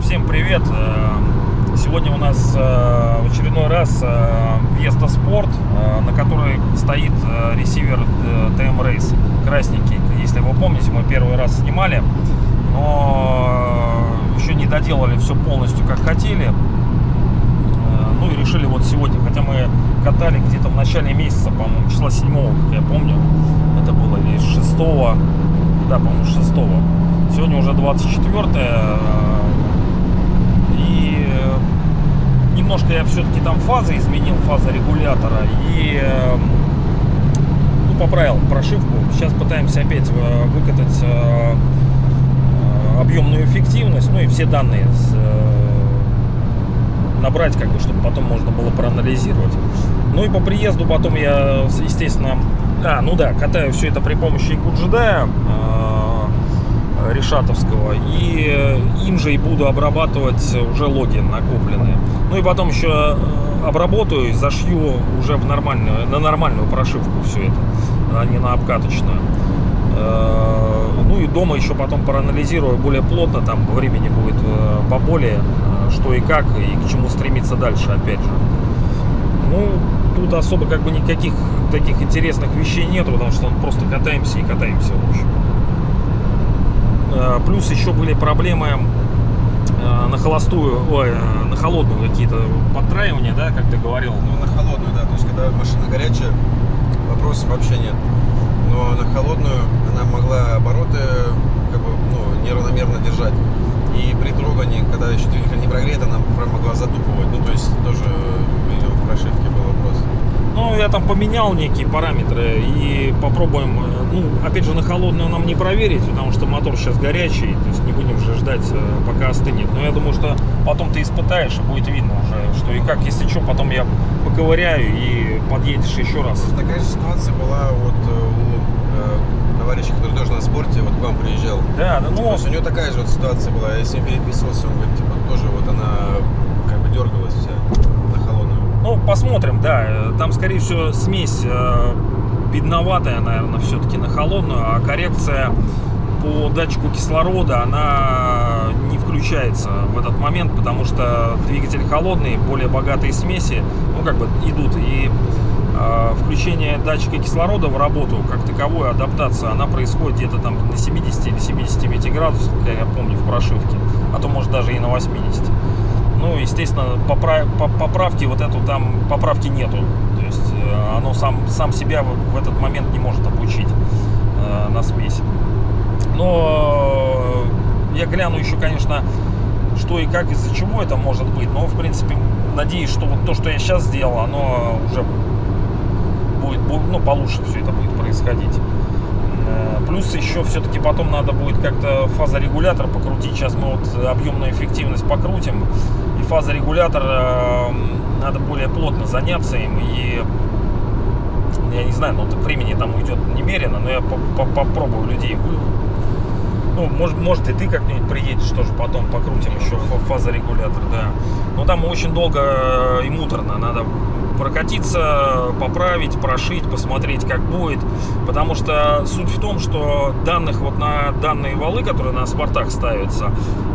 Всем привет! Э, Сегодня у нас э, в очередной раз э, Sport, э, на которой стоит ресивер TM Race красненький. Если вы помните, мы первый раз снимали, но еще не доделали все полностью как хотели. Ну и решили вот сегодня, хотя мы катали где-то в начале месяца, по-моему, числа 7 как я помню, это было или 6 да, по-моему, 6 Сегодня уже 24 э, и э, немножко я все-таки там фазы изменил, фаза регулятора и э, ну, поправил прошивку. Сейчас пытаемся опять э, выкатать э, объемную эффективность, ну и все данные с, набрать, как бы, чтобы потом можно было проанализировать. Ну и по приезду потом я, естественно, а, ну да, катаю все это при помощи Икуджидая э, решатовского и э, им же и буду обрабатывать уже логи накопленные. Ну и потом еще э, обработаю, зашью уже в нормальную, на нормальную прошивку все это, а не на обкаточную. Э, Ну и дома еще потом проанализирую более плотно, там времени будет э, поболее, э, что и как, и к чему стремиться дальше, опять же. Ну, тут особо как бы никаких таких интересных вещей нету, потому что просто катаемся и катаемся, в общем. Плюс еще были проблемы на холостую, ой, на холодную какие-то подтраивания, да, как ты говорил. Ну, на холодную, да. То есть, когда машина горячая, вопросов вообще нет. Но на холодную она могла обороты как бы, ну, неравномерно держать. И при трогании, когда еще двигатель не прогрет, она прям могла затупывать. Ну, то есть, тоже видел, в прошивке был вопрос. Ну, я там поменял некие параметры и попробуем, э, ну, опять же, на холодную нам не проверить, потому что мотор сейчас горячий, то есть не будем же ждать, э, пока остынет. Но я думаю, что потом ты испытаешь, и будет видно уже, что и как. Если что, потом я поковыряю и подъедешь еще раз. Такая же ситуация была вот э, у э, товарища, который тоже на спорте, вот к вам приезжал. Да, да, ну, есть у него такая же вот ситуация была. Я с ним переписывался, он говорит, типа, тоже вот она как бы дергалась вся на холодную. ну, посмотрим, да. Там, скорее всего, смесь э, бедноватая, наверное, все-таки на холодную, а коррекция по датчику кислорода, она не включается в этот момент, потому что двигатель холодный, более богатые смеси, ну, как бы идут, и включение датчика кислорода в работу, как таковую адаптация, она происходит где-то там на 70 или 75 градусах, как я помню, в прошивке, а то, может, даже и на 80. Ну, естественно, попра- по- поправки вот эту там, поправки нету. То есть э, оно сам, сам себя в, этот момент не может обучить э, на смесь. Но э, я гляну еще, конечно, что и как, из-за чего это может быть. Но, в принципе, надеюсь, что вот то, что я сейчас сделал, оно уже будет, бу- ну, получше все это будет происходить. Э, Плюс еще все-таки потом надо будет как-то фазорегулятор покрутить. Сейчас мы вот объемную эффективность покрутим. И фазорегулятор э, надо более плотно заняться им. И я не знаю, ну времени там уйдет немерено, но я по- по- попробую людей. Ну, может, может и ты как-нибудь приедешь тоже потом покрутим еще фа- фазорегулятор, да. Но там очень долго э, и муторно, надо прокатиться, поправить, прошить, посмотреть, как будет. Потому что суть в том, что данных вот на данные валы, которые на спортах ставятся,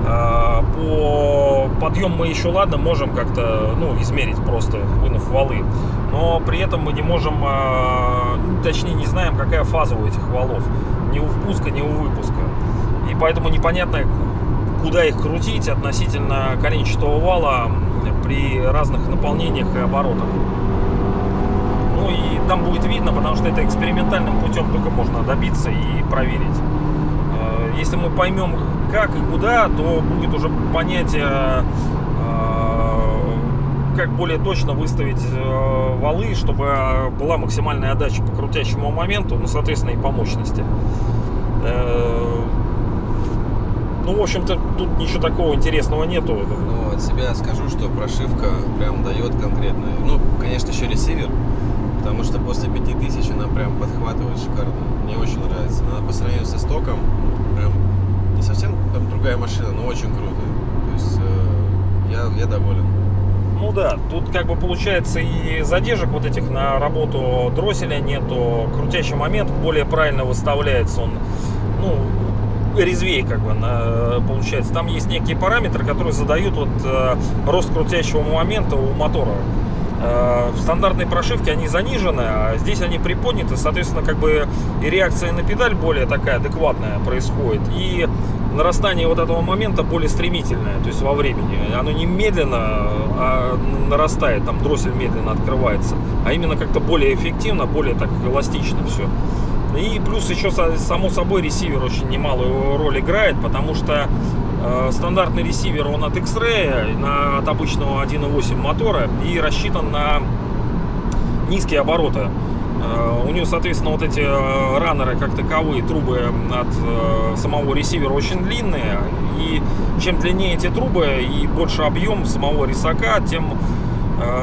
э, по подъем мы еще ладно можем как-то ну, измерить просто вынув валы. Но при этом мы не можем, э, ну, точнее не знаем, какая фаза у этих валов. Ни у впуска, ни у выпуска. И поэтому непонятно, куда их крутить относительно коленчатого вала при разных наполнениях и оборотах. Ну и там будет видно, потому что это экспериментальным путем только можно добиться и проверить. Э, Если мы поймем, как и куда, то будет уже понятие, э, как более точно выставить э, валы, чтобы была максимальная отдача по крутящему моменту, ну, соответственно, и по мощности. Ну, в общем-то, тут ничего такого интересного нету. Ну, от себя скажу, что прошивка прям дает конкретно. Ну, конечно, еще ресивер, потому что после 5000 она прям подхватывает шикарно. Мне очень нравится. Она по сравнению со стоком прям не совсем там другая машина, но очень круто. То есть э, я, я доволен. Ну да, тут как бы получается и задержек вот этих на работу дросселя нету, крутящий момент более правильно выставляется, он, ну, резвее как бы на, получается. Там есть некие параметры, которые задают вот э, рост крутящего момента у мотора. Э, в стандартной прошивке они занижены, а здесь они приподняты, соответственно, как бы и реакция на педаль более такая адекватная происходит, и нарастание вот этого момента более стремительное, то есть во времени. Оно не медленно а нарастает, там дроссель медленно открывается, а именно как-то более эффективно, более так эластично все. И плюс еще, само собой, ресивер очень немалую роль играет, потому что э, стандартный ресивер, он от X-Ray, от обычного 1.8 мотора и рассчитан на низкие обороты. Э, у него, соответственно, вот эти э, раннеры, как таковые, трубы от э, самого ресивера очень длинные. И чем длиннее эти трубы и больше объем самого рисака, тем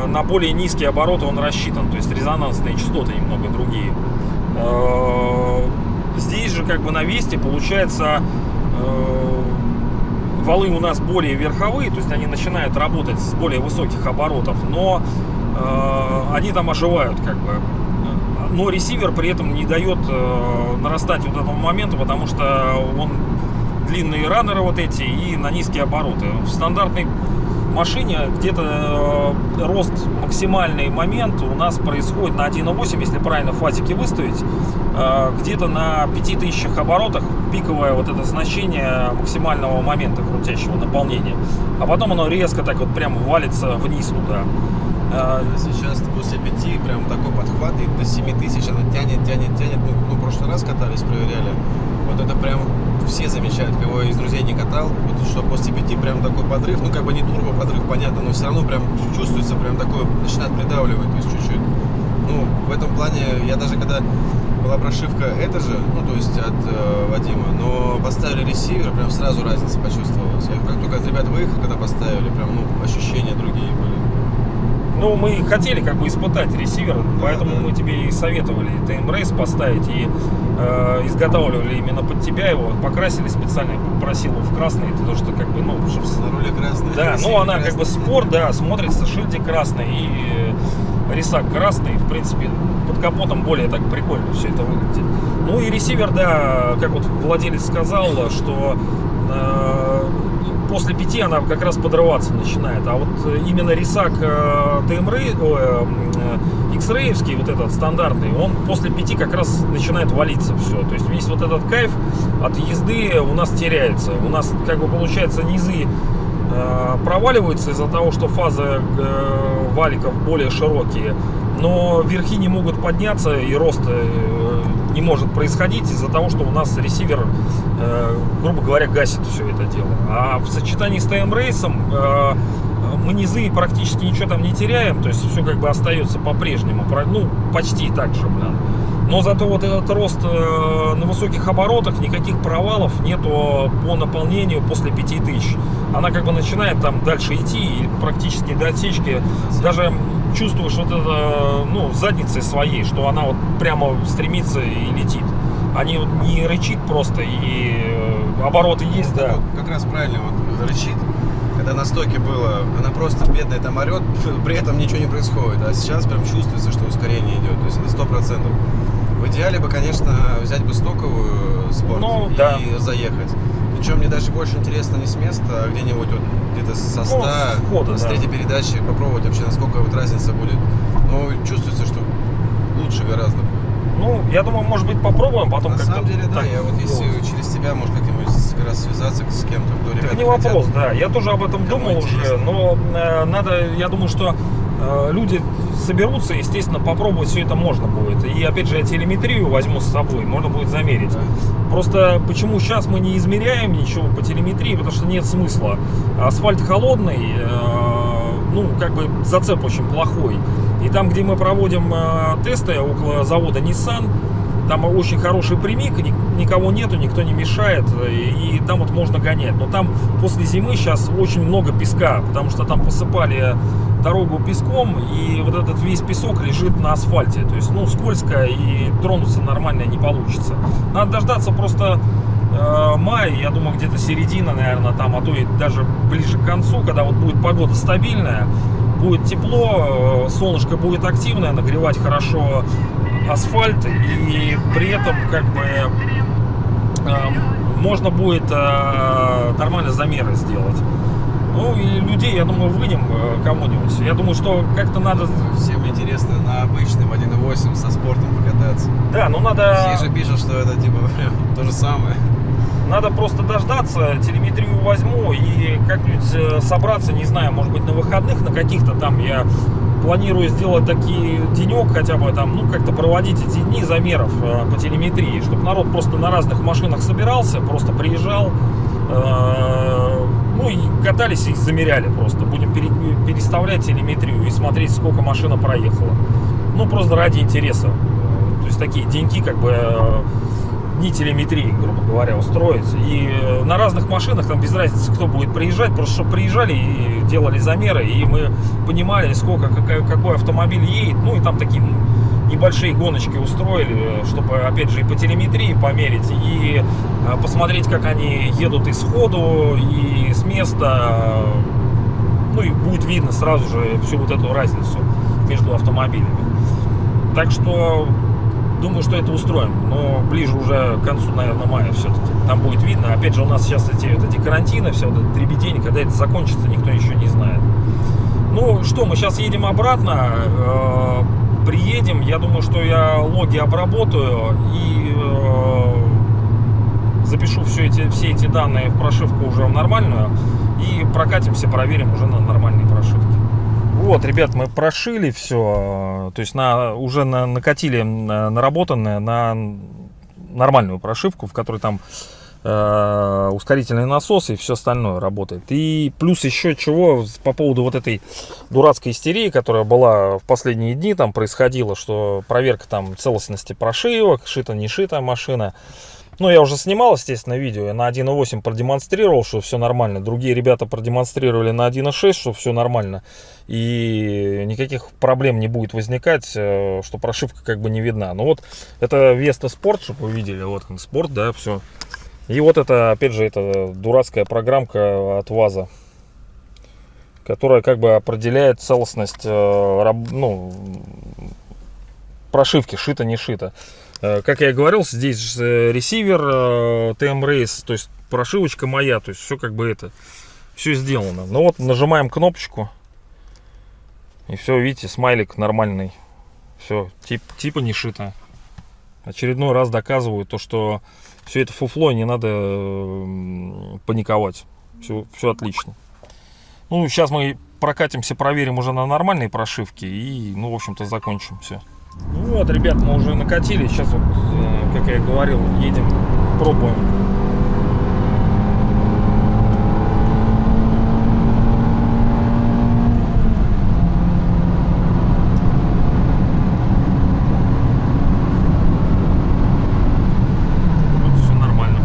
на более низкие обороты он рассчитан. То есть резонансные частоты немного другие. Э, здесь же как бы на Весте получается э, валы у нас более верховые, то есть они начинают работать с более высоких оборотов, но э, они там оживают как бы. Но ресивер при этом не дает нарастать вот этому моменту, потому что он длинные раннеры вот эти и на низкие обороты. В стандартной машине где-то э, рост максимальный момент у нас происходит на 1.8, если правильно фазики выставить, э, где-то на 5000 оборотах пиковое вот это значение максимального момента крутящего наполнения. А потом оно резко так вот прям валится вниз туда. Э, сейчас после 5 прям такой подхват и до 7000 она тянет, тянет, тянет. Мы, ну, в прошлый раз катались, проверяли. Вот это прям все замечают, кого из друзей не катал, вот что после пяти прям такой подрыв, ну как бы не турбо подрыв, понятно, но все равно прям чувствуется прям такой, начинает придавливать, то есть чуть-чуть. Ну, в этом плане, я даже когда была прошивка это же, ну то есть от э, Вадима, но поставили ресивер, прям сразу разница почувствовалась. Я как только от ребят выехал, когда поставили, прям ну ощущения другие были. Ну, мы хотели как бы испытать ресивер, поэтому мы тебе и советовали TM Race поставить и э, изготавливали именно под тебя его, покрасили специально, попросил его в красный, потому что как бы, ну, чтобы... На руле красный. Да, ну она красный. как бы спорт, да, смотрится, шильдик красный и э, рисак красный, в принципе, под капотом более так прикольно все это выглядит. Ну и ресивер, да, как вот владелец сказал, что э, после пяти она как раз подрываться начинает. А вот э, именно рисак э, ТМР, э, X-рейвский, вот этот стандартный, он после пяти как раз начинает валиться все. То есть весь вот этот кайф от езды у нас теряется. У нас как бы получается низы проваливаются из-за того, что фазы валиков более широкие, но верхи не могут подняться и рост не может происходить из-за того, что у нас ресивер, э, грубо говоря, гасит все это дело. А в сочетании с тайм-рейсом э, мы низы практически ничего там не теряем, то есть все как бы остается по-прежнему, ну, почти так же, блин. Но зато вот этот рост э, на высоких оборотах, никаких провалов нету по наполнению после 5000. Она как бы начинает там дальше идти и практически до отсечки даже чувствуешь вот это, ну, задницей своей, что она вот прямо стремится и летит. Они вот не рычит просто, и э, обороты есть, да. Вот, как раз правильно, вот рычит, когда на стоке было, она просто бедная там орет, при этом ничего не происходит. А сейчас прям чувствуется, что ускорение идет, то есть это сто процентов. В идеале бы, конечно, взять бы стоковую спорт ну, и да. заехать. Причем мне даже больше интересно не с места, а где-нибудь вот где-то со 100, ну, хода, с третьей да. передачи попробовать вообще, насколько вот разница будет. Но чувствуется, что лучше гораздо. Ну, я думаю, может быть, попробуем потом На самом деле, да, я вот если ну. через тебя, может, как-нибудь как раз связаться с кем-то, кто ребята не вопрос, хотят, да. Я тоже об этом думал интересно. уже, но э, надо, я думаю, что люди соберутся, естественно, попробовать все это можно будет. И опять же, я телеметрию возьму с собой, можно будет замерить. Просто почему сейчас мы не измеряем ничего по телеметрии, потому что нет смысла. Асфальт холодный, э, ну, как бы зацеп очень плохой. И там, где мы проводим э, тесты около завода Nissan, там очень хороший прямик, никого нету, никто не мешает, и, там вот можно гонять. Но там после зимы сейчас очень много песка, потому что там посыпали дорогу песком, и вот этот весь песок лежит на асфальте. То есть, ну, скользко, и тронуться нормально не получится. Надо дождаться просто э, мая, я думаю, где-то середина, наверное, там, а то и даже ближе к концу, когда вот будет погода стабильная, будет тепло, э, солнышко будет активное, нагревать хорошо асфальт, и при этом как бы э, можно будет э, нормально замеры сделать. Ну и людей, я думаю, вынем э, кому-нибудь. Я думаю, что как-то надо... Всем интересно на обычном 1.8 со спортом покататься. Да, ну надо... Все же пишут, что это типа то же самое. Надо просто дождаться, телеметрию возьму и как-нибудь э, собраться, не знаю, может быть на выходных, на каких-то там я планирую сделать такие денек хотя бы там, ну как-то проводить эти дни замеров э, по телеметрии, чтобы народ просто на разных машинах собирался, просто приезжал, э, ну и катались и замеряли просто. Будем пере- переставлять телеметрию и смотреть, сколько машина проехала. Ну просто ради интереса. То есть такие деньки как бы э, дни телеметрии, грубо говоря, устроить. И э, на разных машинах, там без разницы, кто будет приезжать, просто чтобы приезжали и делали замеры, и мы понимали, сколько, какой, автомобиль едет. Ну и там такие небольшие гоночки устроили, э, чтобы, опять же, и по телеметрии померить, и э, посмотреть, как они едут и сходу, и с места. Ну и будет видно сразу же всю вот эту разницу между автомобилями. Так что думаю, что это устроим. Но ближе уже к концу, наверное, мая все-таки. Там будет видно. Опять же, у нас сейчас эти, вот эти карантины, все вот это дребедень, когда это закончится, никто еще не знает. Ну что, мы сейчас едем обратно. э, приедем. Я думаю, что я логи обработаю и э, запишу все эти, все эти данные в прошивку уже в нормальную. И прокатимся, проверим уже на нормальной прошивке. Вот, ребят, мы прошили все, то есть на, уже на, накатили на- наработанное на нормальную прошивку, в которой там э, ускорительный насос и все остальное работает. И плюс еще чего по поводу вот этой дурацкой истерии, которая была в последние дни, там происходила, что проверка там целостности прошивок, шита не шита машина. Ну, я уже снимал, естественно, видео. Я на 1.8 продемонстрировал, что все нормально. Другие ребята продемонстрировали на 1.6, что все нормально. И никаких проблем не будет возникать, э, что прошивка как бы не видна. Ну вот, это Vesta Sport, чтобы вы видели. Вот он, спорт, да, все. И вот это, опять же, это дурацкая программка от ВАЗа, которая как бы определяет целостность э, ну, прошивки, шито, не шито. Э, Как я и говорил, здесь э, ресивер э, TM Race, то есть прошивочка моя, то есть все как бы это, все сделано. Ну вот нажимаем кнопочку, и все, видите, смайлик нормальный. Все, тип, типа не шито. Очередной раз доказываю то, что все это фуфло, не надо паниковать. Все, все отлично. Ну, сейчас мы прокатимся, проверим уже на нормальной прошивке и, ну, в общем-то, закончим все. Вот, ребят, мы уже накатили. Сейчас вот, э, как я и говорил, едем, пробуем. Вот все нормально.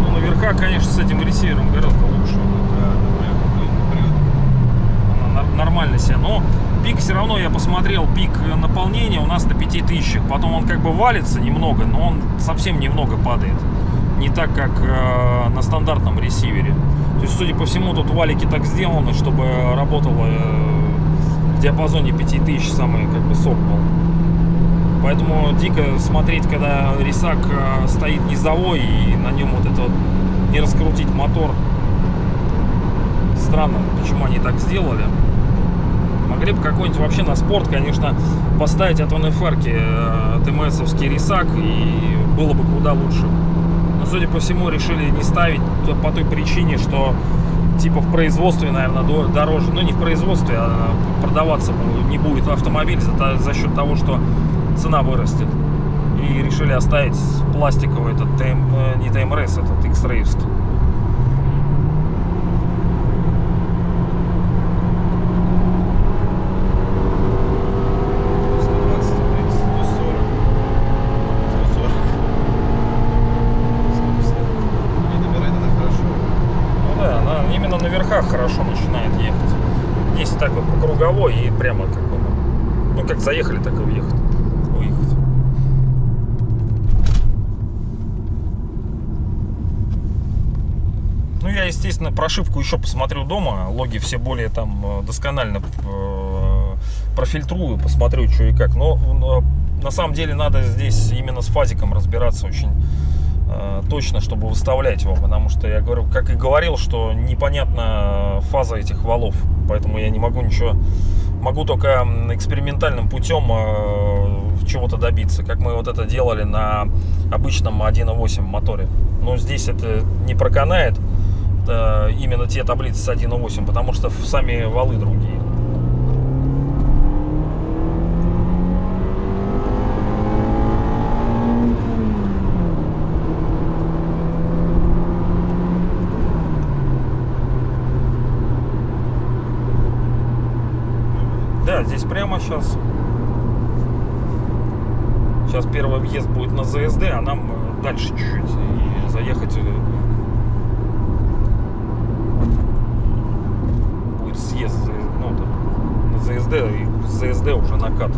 Ну, наверха, конечно, с этим ресивером гораздо лучше. Да, да, прям, блин, прет. Она нар- нормально себя. Но пик все равно, я посмотрел, пик наполнения у нас на 5000. Потом он как бы валится немного, но он совсем немного падает. Не так, как э, на стандартном ресивере. То есть, судя по всему, тут валики так сделаны, чтобы работало э, в диапазоне 5000 самый как бы сок был. Поэтому дико смотреть, когда рисак э, стоит низовой и на нем вот это вот не раскрутить мотор. Странно, почему они так сделали. Могли бы какой-нибудь вообще на спорт, конечно, поставить от НФР ТМСовский рисак и было бы куда лучше. Но, судя по всему, решили не ставить по той причине, что типа в производстве, наверное, до- дороже. Ну, не в производстве, а продаваться не будет автомобиль за, за счет того, что цена вырастет. И решили оставить пластиковый этот э, не ТМРС, этот X-рейвский. Не набирает она хорошо. Ну да, она именно на верхах хорошо начинает ехать. Если так вот по кругам никого, и прямо как бы, ну, как заехали, так и уехать, уехать. Ну, я, естественно, прошивку еще посмотрю дома. Логи все более там э, досконально э, профильтрую, посмотрю, что и как. Но э, на самом деле надо здесь именно с фазиком разбираться очень э, точно, чтобы выставлять его. Потому что я говорю, как и говорил, что непонятна фаза этих валов. Поэтому я не могу ничего... Могу только экспериментальным путем э, чего-то добиться. Как мы вот это делали на обычном 1.8 моторе. Но здесь это не проканает э, именно те таблицы с 1.8, потому что сами валы другие. Да, здесь прямо сейчас. Сейчас первый въезд будет на ЗСД, а нам э, дальше чуть-чуть. И заехать э, будет съезд э, ну, там, на ЗСД, и ЗСД уже накат.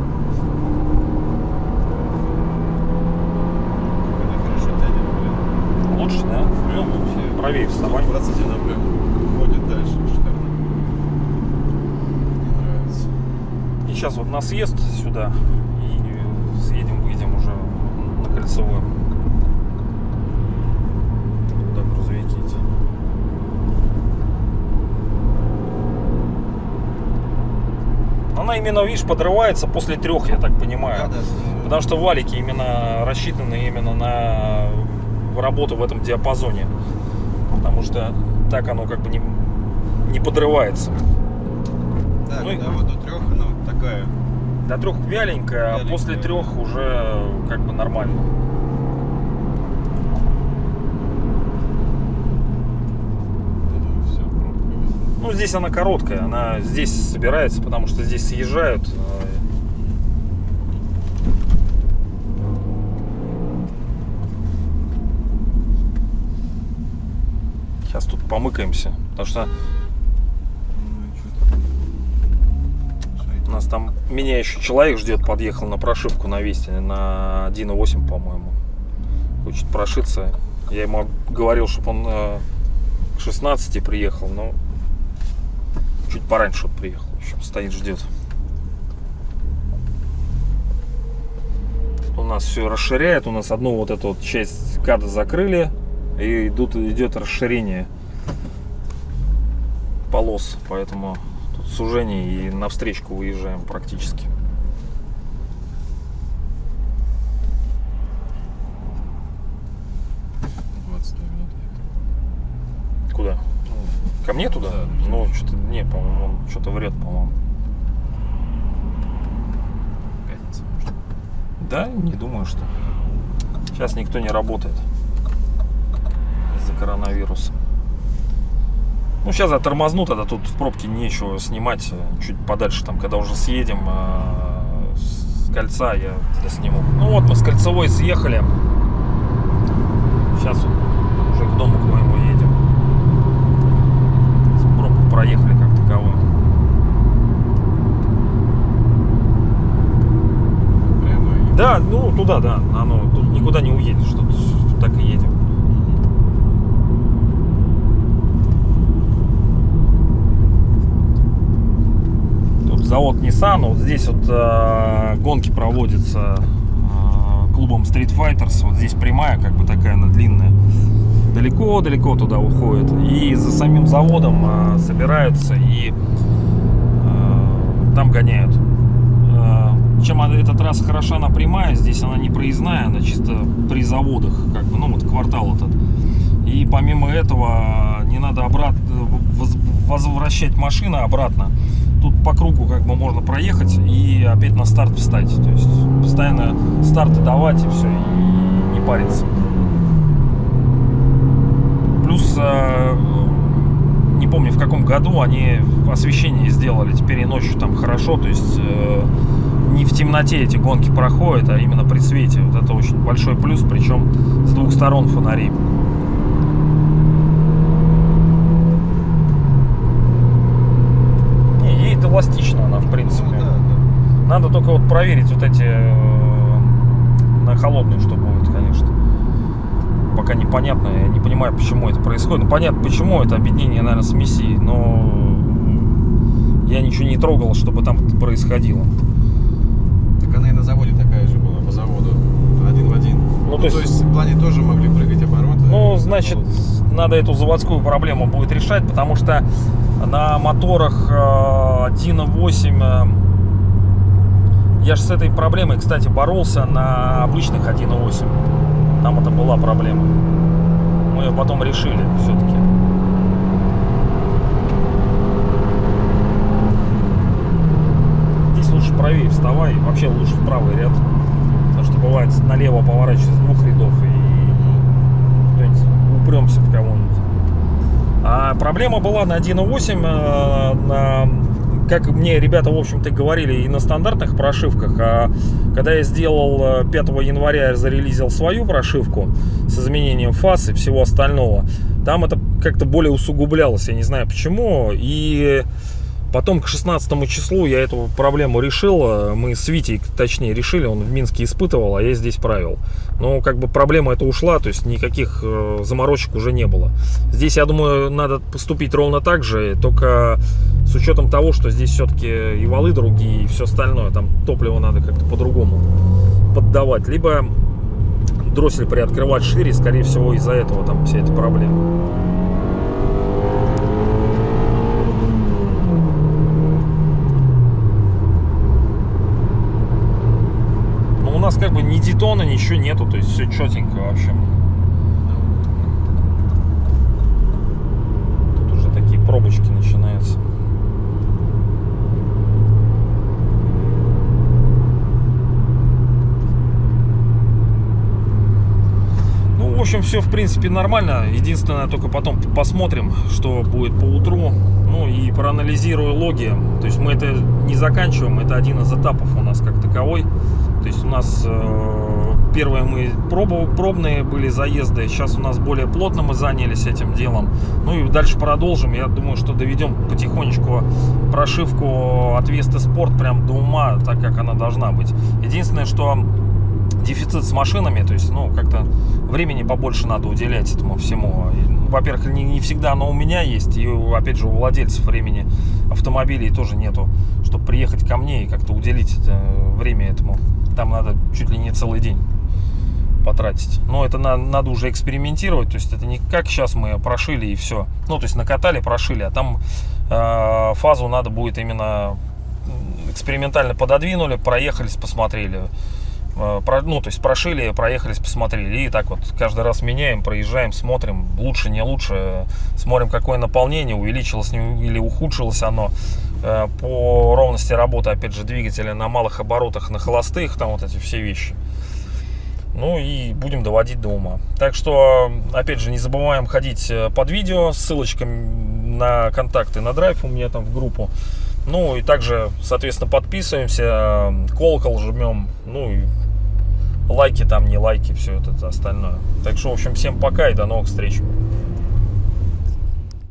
Лучше, да? Прям вообще. Правее вставай. 100% она прям ходит дальше. Шикарно. Мне нравится. И сейчас вот на съезд сюда и съедем, выйдем уже на кольцевую. Туда грузовики эти. Она именно, видишь, подрывается после трех, я так понимаю. Да, да. Потому что валики именно рассчитаны именно на работу в этом диапазоне. Потому что так оно как бы не, не подрывается. Да, Ну и- когда вот до трех такая. До трех вяленькая, а Вяленькая, после да. трех уже как бы нормально. Ну, здесь она короткая, она здесь собирается, потому что здесь съезжают. э, Сейчас тут помыкаемся, потому что Ну и что у нас там меня еще человек ждет, подъехал на прошивку на Весте, на 1.8, по-моему. Хочет прошиться. Я ему говорил, чтобы он э, к 16 приехал, но чуть пораньше вот приехал. Еще стоит, ждет. У нас все расширяет. У нас одну вот эту вот часть када закрыли. И идут, идет расширение полос. Поэтому сужение и навстречку выезжаем практически. там? 22 минуты. Куда? Ко мне туда? Да, ну, что-то, не, по-моему, он что-то врет, по-моему. Пятница, может. Да, не думаю, что. Сейчас никто не работает из-за коронавируса. Ну, сейчас я тормозну, тогда тут в пробке нечего снимать. э, Чуть подальше, там, когда уже съедем э, с кольца, я тогда сниму. Ну вот, мы с кольцевой съехали. Сейчас уже к дому к моему едем. С пробку проехали как таковую. Да, ну туда, да. Оно тут никуда не уедешь, тут так и едем. Тут завод Nissan, вот здесь вот э, гонки проводятся э, клубом Street Fighters. Вот здесь прямая, как бы такая она длинная. Далеко-далеко туда уходит. И за самим заводом э, собираются и э, там гоняют. Э, Чем эта трасса хороша, она прямая, здесь она не проездная, она чисто при заводах, как бы, ну вот квартал этот. И помимо этого не надо обратно воз- возвращать машины обратно. Тут по кругу как бы можно проехать и опять на старт встать. То есть постоянно старты давать и все, и не париться. Плюс э, не помню в каком году они освещение сделали теперь и ночью там хорошо, то есть э, не в темноте эти гонки проходят, а именно при свете. Вот это очень большой плюс, причем с двух сторон фонари. Эластично она, в принципе. Ну, да, да. Надо только вот проверить вот эти э, на холодную, что будет, конечно. Пока непонятно, я не понимаю, почему это происходит. Ну, понятно, почему это объединение, наверное, смеси, но я ничего не трогал, чтобы там происходило. Так она и на заводе такая же была, по заводу. Один в один. Ну, то есть- в плане тоже могли прыгать обороты. Ну, значит, надо эту заводскую проблему будет решать, потому что на моторах э, 1.8 э, я же с этой проблемой, кстати, боролся на обычных 1.8. Там это была проблема. Мы ее потом решили все-таки. Здесь лучше правее вставай, вообще лучше в правый ряд. Потому что бывает налево поворачиваешь с двух рядов и кто-нибудь упремся в кого-нибудь. А проблема была на 1.8, э, на, как мне ребята, в общем-то, говорили, и на стандартных прошивках. А когда я сделал э, 5 января, я зарелизил свою прошивку с изменением фаз и всего остального, там это как-то более усугублялось, я не знаю почему. И Потом к 16 числу я эту проблему решил. Мы с Витей, точнее, решили. Он в Минске испытывал, а я здесь правил. Но как бы проблема эта ушла, то есть никаких э, заморочек уже не было. Здесь, я думаю, надо поступить ровно так же, только с учетом того, что здесь все-таки и валы другие, и все остальное. Там топливо надо как-то по-другому поддавать. Либо дроссель приоткрывать шире, скорее всего, из-за этого там вся эта проблема. Но у детона, ничего нету, то есть все четенько вообще. Тут уже такие пробочки начинаются. Ну, в общем, все, в принципе, нормально. Единственное, только потом посмотрим, что будет по утру. Ну, и проанализирую логи. То есть мы это не заканчиваем, это один из этапов у нас как таковой. То есть у нас э, первые мы пробу- пробные были заезды, сейчас у нас более плотно мы занялись этим делом. Ну и дальше продолжим. Я думаю, что доведем потихонечку прошивку от Весты Спорт прям до ума, так как она должна быть. Единственное, что дефицит с машинами, то есть, ну, как-то времени побольше надо уделять этому всему. Ну, Во-первых, не, не всегда оно у меня есть, и, опять же, у владельцев времени автомобилей тоже нету, чтобы приехать ко мне и как-то уделить это время этому. Там надо чуть ли не целый день потратить. Но это на- надо уже экспериментировать, то есть это не как сейчас мы прошили и все. Ну, то есть накатали, прошили, а там э, фазу надо будет именно экспериментально пододвинули, проехались, посмотрели. Э, про- ну, то есть прошили, проехались, посмотрели. И так вот каждый раз меняем, проезжаем, смотрим, лучше, не лучше. Смотрим, какое наполнение, увеличилось или ухудшилось оно. Э, По ровности работы, опять же, двигателя на малых оборотах, на холостых, там вот эти все вещи. Ну и будем доводить до ума. Так что, опять же, не забываем ходить э, под видео, ссылочка на контакты на драйв у меня там в группу. Ну и также, соответственно, подписываемся, э, колокол жмем, ну и лайки там, не лайки, все это остальное. Так что, в общем, всем пока и до новых встреч.